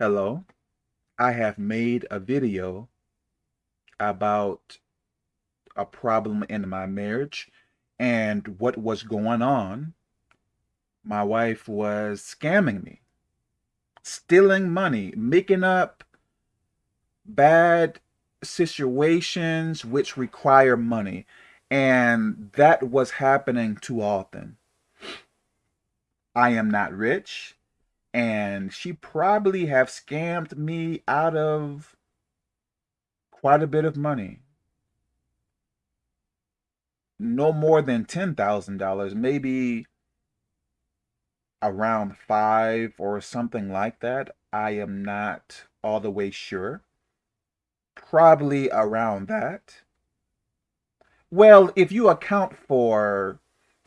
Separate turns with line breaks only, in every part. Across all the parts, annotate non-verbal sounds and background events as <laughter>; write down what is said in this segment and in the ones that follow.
Hello, I have made a video about a problem in my marriage and what was going on. My wife was scamming me, stealing money, making up bad situations which require money. And that was happening too often. I am not rich and she probably have scammed me out of quite a bit of money. No more than $10,000, maybe around five or something like that. I am not all the way sure. Probably around that. Well, if you account for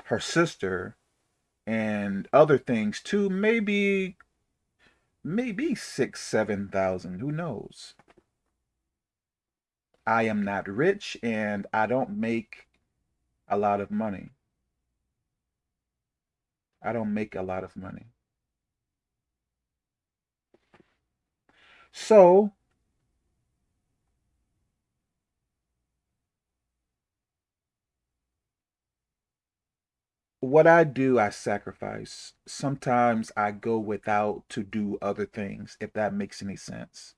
her sister, and other things too. Maybe, maybe six, seven thousand. Who knows? I am not rich and I don't make a lot of money. I don't make a lot of money. So what I do, I sacrifice. Sometimes I go without to do other things, if that makes any sense.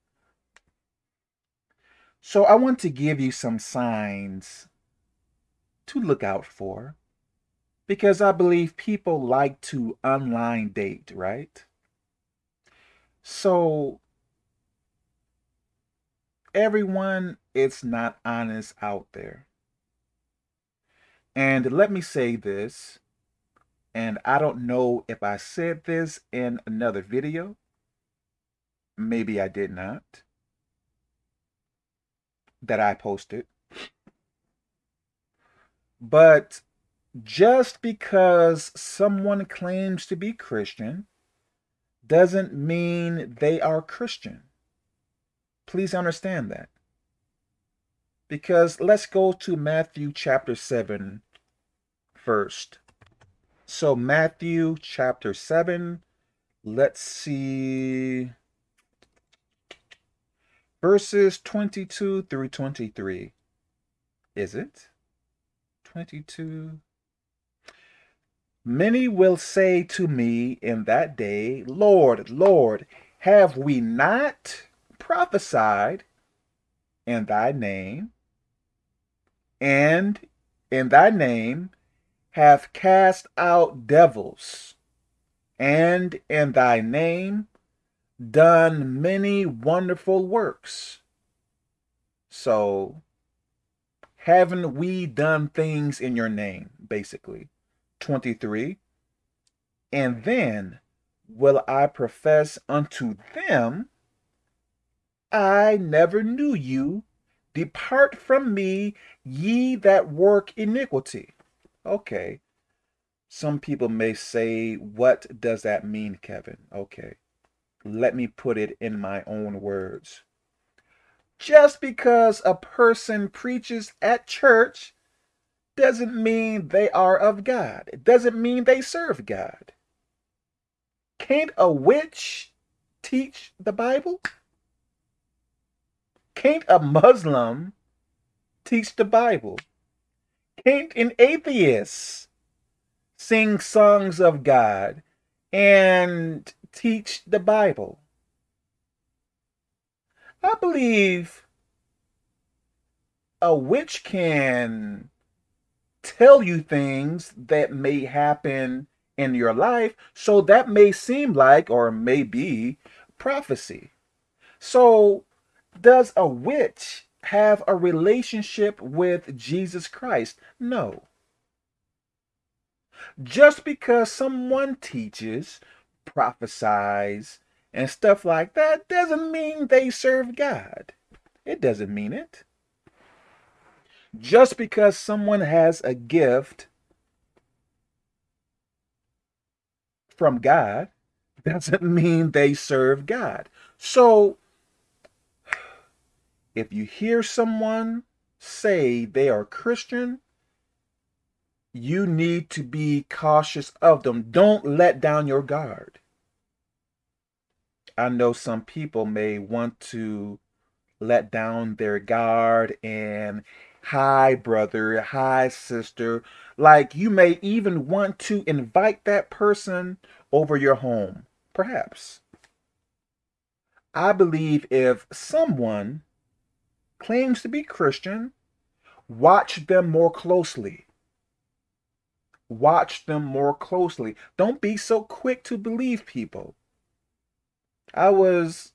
So I want to give you some signs to look out for because I believe people like to online date, right? So everyone is not honest out there. And let me say this and I don't know if I said this in another video. Maybe I did not. That I posted. But just because someone claims to be Christian doesn't mean they are Christian. Please understand that. Because let's go to Matthew chapter 7 first. So Matthew chapter 7, let's see verses 22 through 23. Is it? 22. Many will say to me in that day, Lord, Lord, have we not prophesied in thy name, and in thy name have cast out devils, and in thy name done many wonderful works. So, haven't we done things in your name, basically? 23. And then will I profess unto them, I never knew you. Depart from me, ye that work iniquity. Okay. Some people may say, what does that mean, Kevin? Okay. Let me put it in my own words. Just because a person preaches at church doesn't mean they are of God. It doesn't mean they serve God. Can't a witch teach the Bible? Can't a Muslim teach the Bible? Can't an atheist sing songs of God and teach the Bible? I believe a witch can tell you things that may happen in your life. So that may seem like or may be prophecy. So does a witch have a relationship with Jesus Christ. No. Just because someone teaches, prophesies, and stuff like that doesn't mean they serve God. It doesn't mean it. Just because someone has a gift from God doesn't <laughs> mean they serve God. So if you hear someone say they are Christian, you need to be cautious of them. Don't let down your guard. I know some people may want to let down their guard and hi brother, hi sister. Like you may even want to invite that person over your home, perhaps. I believe if someone claims to be Christian, watch them more closely. Watch them more closely. Don't be so quick to believe people. I was,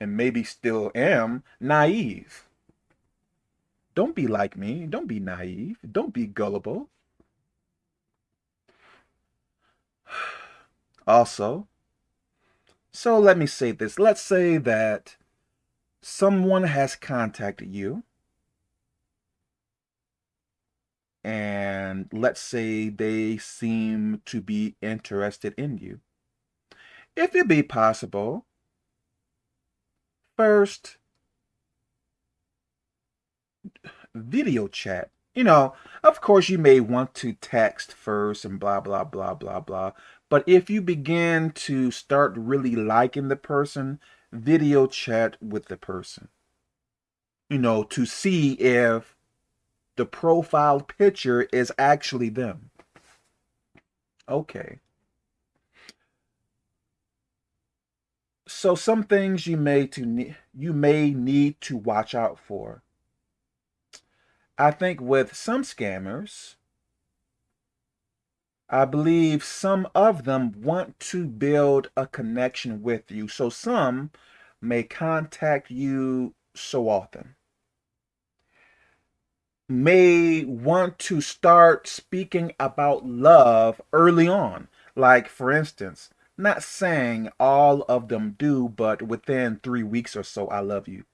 and maybe still am, naive. Don't be like me. Don't be naive. Don't be gullible. <sighs> Also, so let me say this. Let's say that someone has contacted you and let's say they seem to be interested in you. If it be possible, first, video chat. You know, of course, you may want to text first and blah, blah, blah, blah, blah. But if you begin to start really liking the person, video chat with the person. You know, to see if the profile picture is actually them. Okay. So some things you may to you may need to watch out for. I think with some scammers, I believe some of them want to build a connection with you. So some may contact you so often. May want to start speaking about love early on. Like, for instance, not saying all of them do, but within three weeks or so, I love you.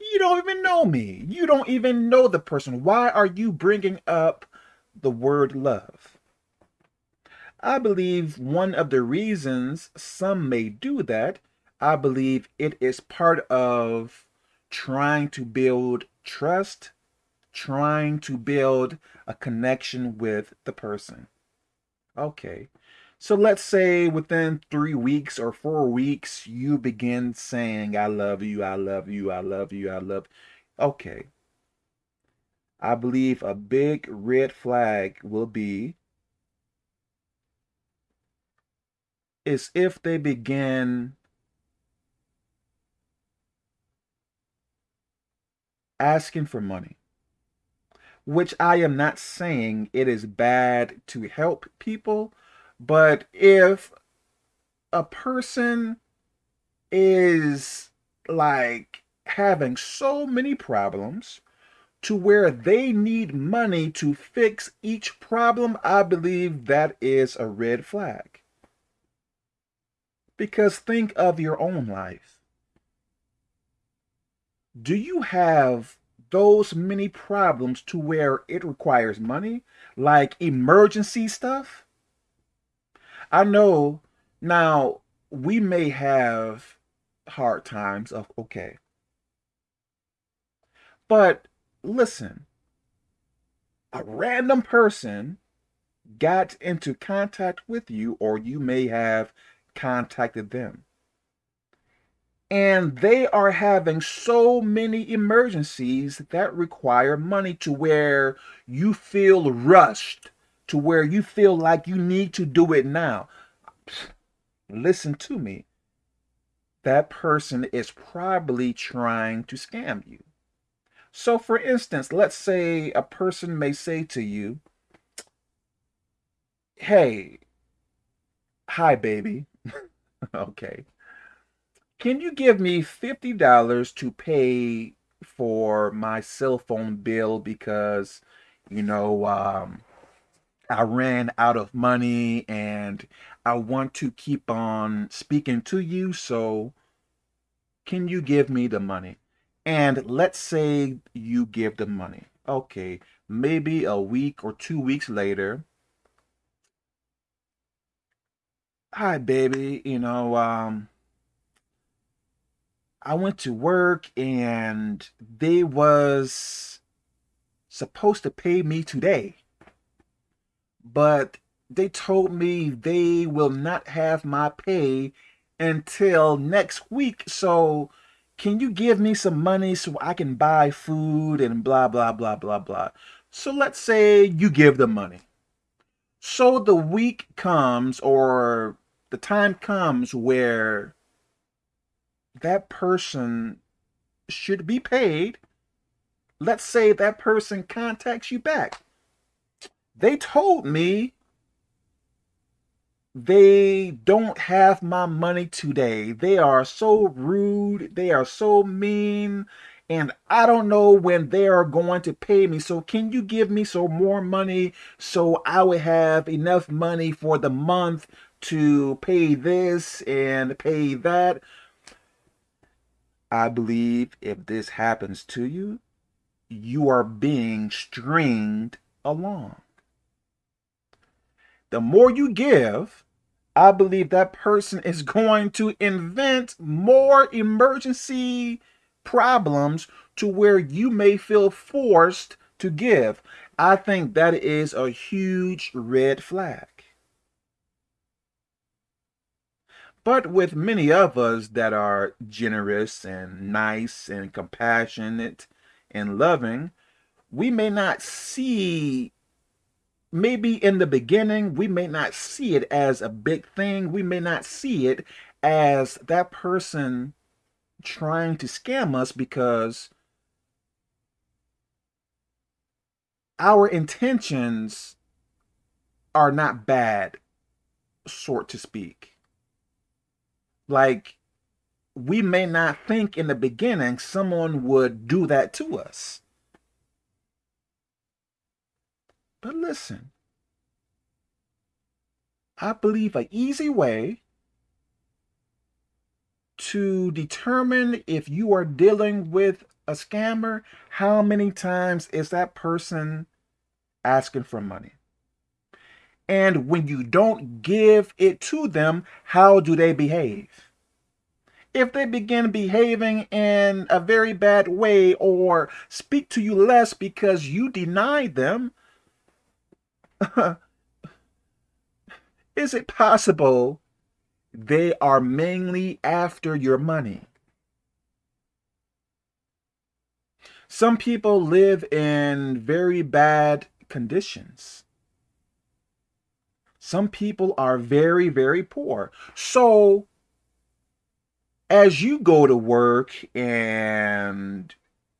You don't even know me. You don't even know the person. Why are you bringing up the word love? I believe one of the reasons some may do that, I believe it is part of trying to build trust, trying to build a connection with the person. Okay. So let's say within three weeks or four weeks, you begin saying, I love you, I love you, I love you, I love. Okay. I believe a big red flag will be is if they begin asking for money which I am not saying it is bad to help people, but if a person is like having so many problems to where they need money to fix each problem, I believe that is a red flag. Because think of your own life. Do you have those many problems to where it requires money, like emergency stuff? I know now we may have hard times of okay. But listen, a random person got into contact with you or you may have contacted them. And they are having so many emergencies that require money to where you feel rushed to where you feel like you need to do it now. Listen to me. That person is probably trying to scam you. So, for instance, let's say a person may say to you, Hey, hi, baby. Okay. Can you give me $50 to pay for my cell phone bill because, you know, um, I ran out of money and I want to keep on speaking to you. So can you give me the money? And let's say you give the money. Okay, maybe a week or two weeks later. Hi, baby. You know, um, I went to work and they was supposed to pay me today but they told me they will not have my pay until next week. So can you give me some money so I can buy food and blah, blah, blah, blah, blah. So let's say you give the money. So the week comes or the time comes where that person should be paid. Let's say that person contacts you back. They told me they don't have my money today. They are so rude. They are so mean. And I don't know when they are going to pay me. So can you give me some more money so I would have enough money for the month to pay this and pay that? I believe if this happens to you, you are being stringed along. The more you give, I believe that person is <laughs> going to invent more emergency problems to where you may feel forced to give. I think that is a huge red flag. But with many of us that are generous and nice and compassionate and loving, we may not see maybe in the beginning, we may not see it as a big thing. We may not see it as that person trying to scam us because our intentions are not bad, sort to speak. Like, we may not think in the beginning someone would do that to us. But listen, I believe an easy way to determine if you are dealing with a scammer, how many times is that person asking for money? And when you don't give it to them, how do they behave? If they begin behaving in a very bad way or speak to you less because you denied them, <laughs> Is it possible they are mainly after your money? Some people live in very bad conditions. Some people are very, very poor. So, as you go to work and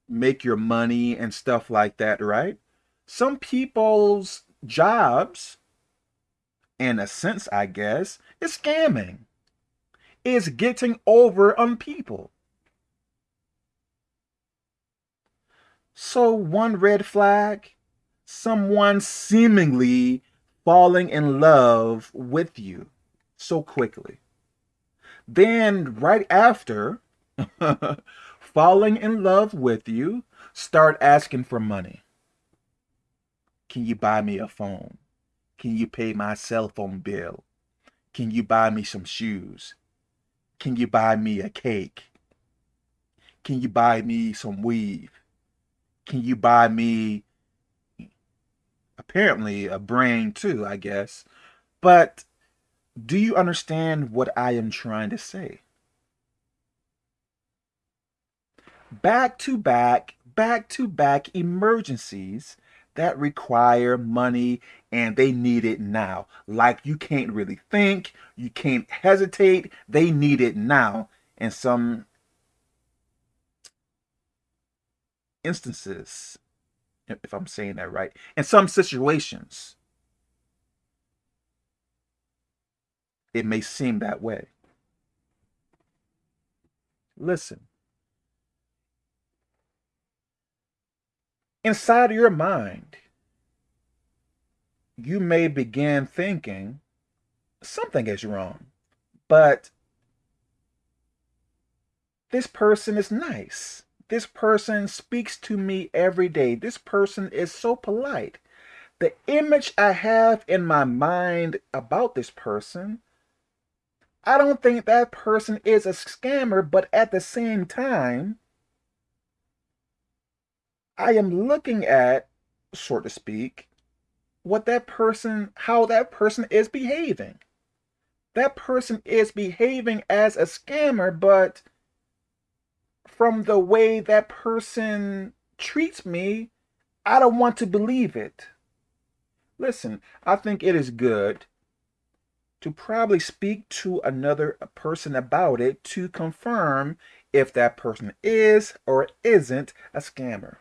make your money and stuff like that, right? Some people's jobs, in a sense, I guess, is scamming. Is getting over on people. So one red flag, someone seemingly falling in love with you so quickly. Then right after <laughs> falling in love with you, start asking for money. Can you buy me a phone? Can you pay my cell phone bill? Can you buy me some shoes? Can you buy me a cake? Can you buy me some weave? Can you buy me apparently a brain too, I guess. But do you understand what I am trying to say? Back to back, back to back emergencies that require money and they need it now. Like you can't really think, you can't hesitate, they need it now. In some instances, if I'm saying that right, in some situations, it may seem that way. Listen, inside your mind, you may begin thinking something is wrong, but this person is nice. This person speaks to me every day. This person is so polite. The image I have in my mind about this person, I don't think that person is a scammer, but at the same time, I am looking at, so to speak, what that person, how that person is behaving. that person is behaving as a scammer, but from the way that person treats me, I don't want to believe it. Listen, I think it is good to probably speak to another person about it to confirm if that person is or isn't a scammer.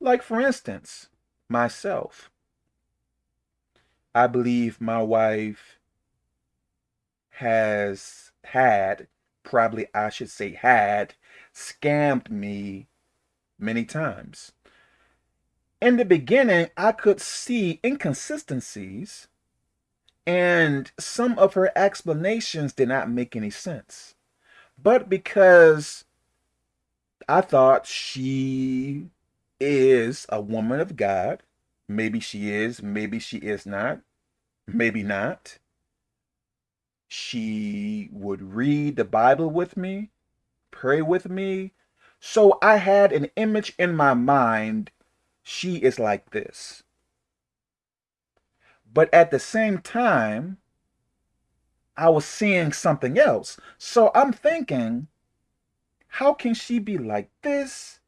Like, for instance, myself. I believe my wife has had, probably I should say had, scammed me many times. In the beginning, I could see inconsistencies and some of her explanations did not make any sense. But because I thought she is a woman of God, maybe she is, maybe she is not, maybe not. She would read the Bible with me, pray with me. So I had an image in my mind. She is like this. But at the same time, I was seeing something else. So I'm thinking, how can she be like this?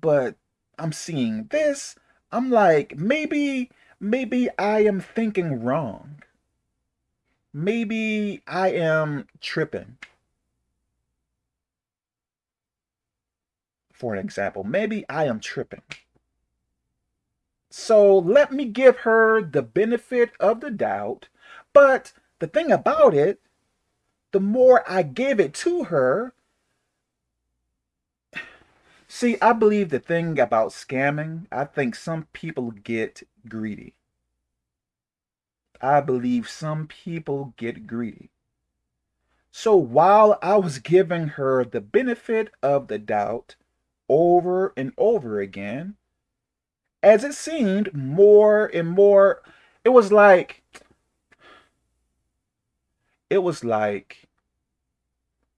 But I'm seeing this. I'm like, maybe, maybe I am thinking wrong. Maybe I am tripping. For an example, maybe I am tripping. So let me give her the benefit of the doubt. But the thing about it, the more I give it to her, <sighs> see, I believe the thing about scamming, I think some people get greedy. I believe some people get greedy. So while I was giving her the benefit of the doubt over and over again, as it seemed more and more, it was like, it was like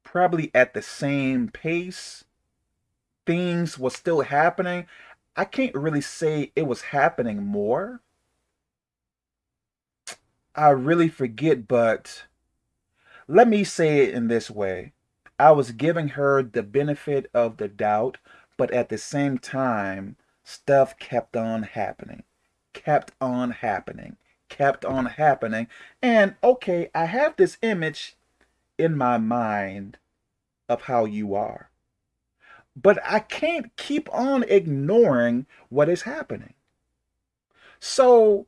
probably at the same pace, things were still happening. I can't really say it was happening more. I really forget, but let me say it in this way. I was giving her the benefit of the doubt, but at the same time, stuff kept on happening, kept on happening, kept on happening. And okay, I have this image in my mind of how you are. But I can't keep on ignoring what is happening. So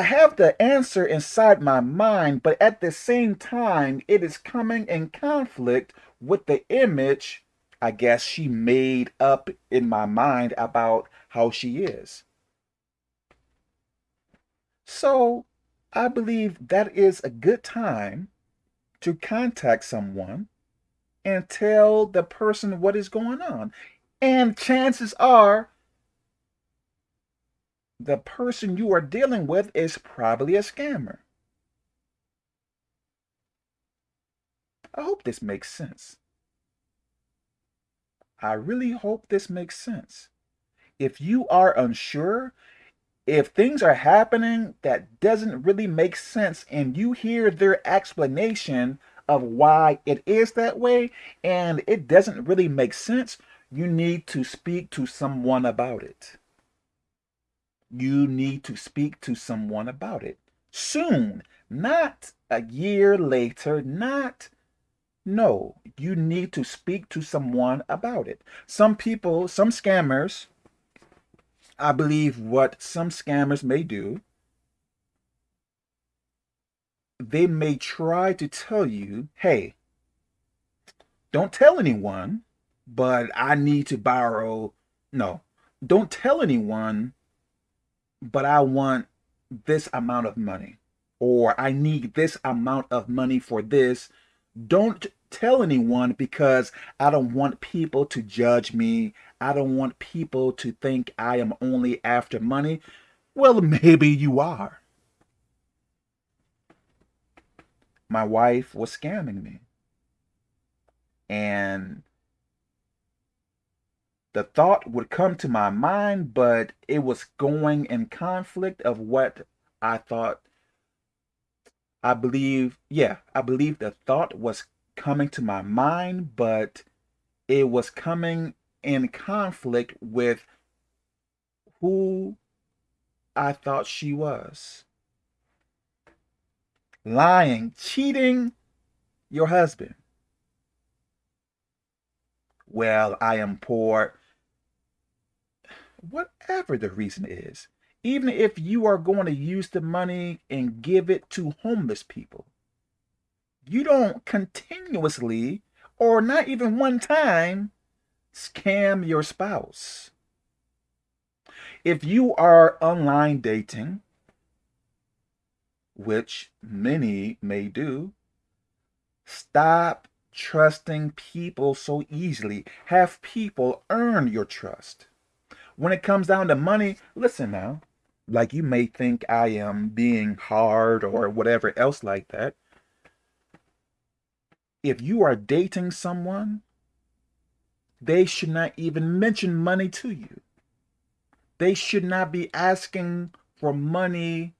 I have the answer inside my mind, but at the same time, it is coming in conflict with the image I guess she made up in my mind about how she is. So I believe that is a good time to contact someone and tell the person what is going on. And chances are the person you are dealing with is probably a scammer. I hope this makes sense. I really hope this makes sense. If you are unsure, if things are happening that doesn't really make sense and you hear their explanation of why it is that way and it doesn't really make sense, you need to speak to someone about it. You need to speak to someone about it soon, not a year later, not no, you need to speak to someone about it. Some people, some scammers, I believe what some scammers may do, they may try to tell you, hey, don't tell anyone, but I need to borrow. No, don't tell anyone, but I want this amount of money, or I need this amount of money for this don't tell anyone because I don't want people to judge me. I don't want people to think I am only after money. Well, <laughs> maybe you are. My wife was scamming me. And the thought would come to my mind, but it was going in conflict of what I thought I believe, yeah, I believe the thought was coming to my mind, but it was coming in conflict with who I thought she was. Lying, cheating your husband. Well, I am poor. Whatever the reason is, even if you are going to use the money and give it to homeless people, you don't continuously or not even one time scam your spouse. If you are online dating, which many may do, stop trusting people so easily. Have people earn your trust. When it comes down to money, listen now, like you may think I am being hard or whatever else like that. If you are dating someone, they should not even mention money to you. They should not be asking for money.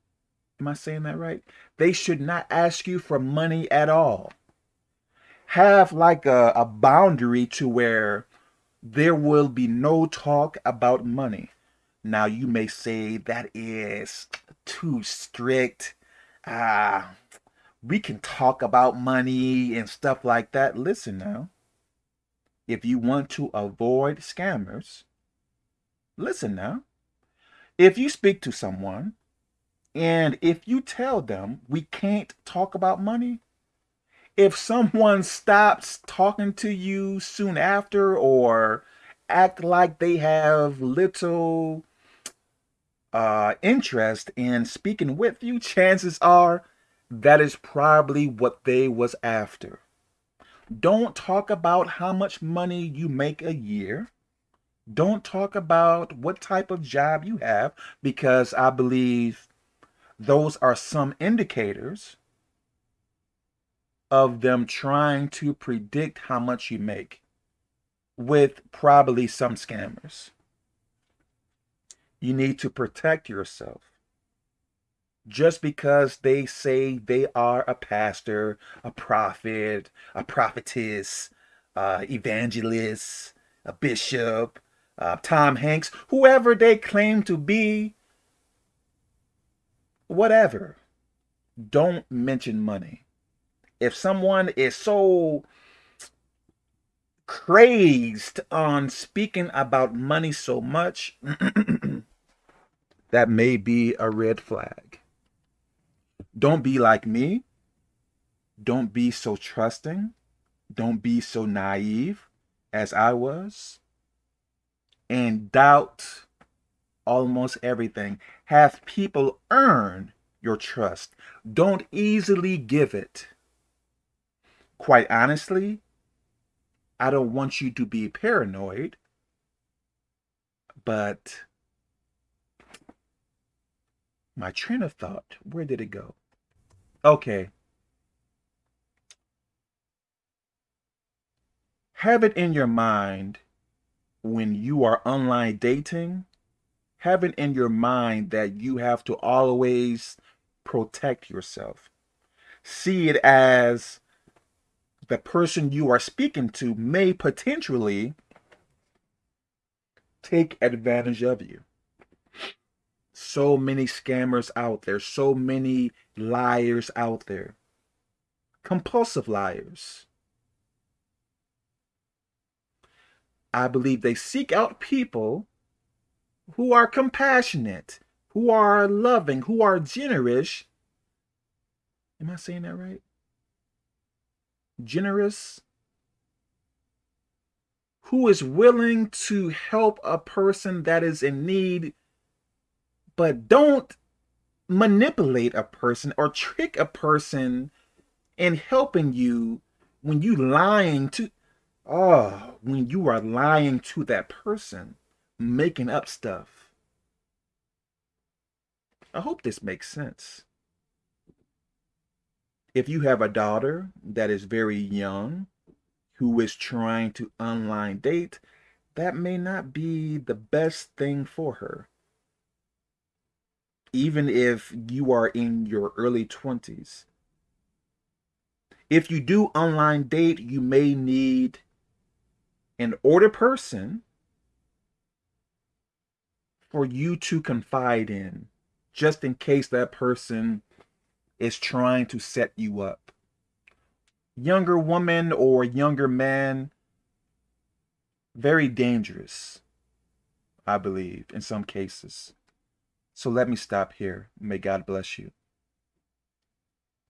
Am I saying that right? They should not ask you for money at all. Have like a, a boundary to where there will be no talk about money. Now you may say that is too strict. Ah, uh, we can talk about money and stuff like that. Listen now. If you want to avoid scammers, listen now. If you speak to someone and if you tell them we can't talk about money, if someone stops talking to you soon after or act like they have little uh, interest in speaking with you, chances are that is probably what they was after. Don't talk about how much money you make a year. Don't talk about what type of job you have because I believe those are some indicators of them trying to predict how much you make with probably some scammers. You need to protect yourself. Just because they say they are a pastor, a prophet, a prophetess, uh, evangelist, a bishop, uh, Tom Hanks, whoever they claim to be, whatever, don't mention money if someone is so crazed on speaking about money so much, <clears throat> that may be a red flag. Don't be like me. Don't be so trusting. Don't be so naive as I was. And doubt almost everything. Have people earn your trust. Don't easily give it quite honestly, I don't want you to be paranoid, but my train of thought, where did it go? Okay. Have it in your mind when you are online dating, have it in your mind that you have to always protect yourself. See it as the person you are speaking to may potentially take advantage of you. So many scammers out there, so many liars out there, compulsive liars. I believe they seek out people who are compassionate, who are loving, who are generous. Am I saying that right? Generous, who is willing to help a person that is in need, but don't manipulate a person or trick a person in helping you when you lying to oh when you are lying to that person making up stuff. I hope this makes sense if you have a daughter that is very young who is trying to online date, that may not be the best thing for her. Even if you are in your early 20s, If you do online date, you may need an older person for you to confide in, just in case that person is trying to set you up. Younger woman or younger man, very dangerous, I believe, in some cases. So let me stop here. May God bless you.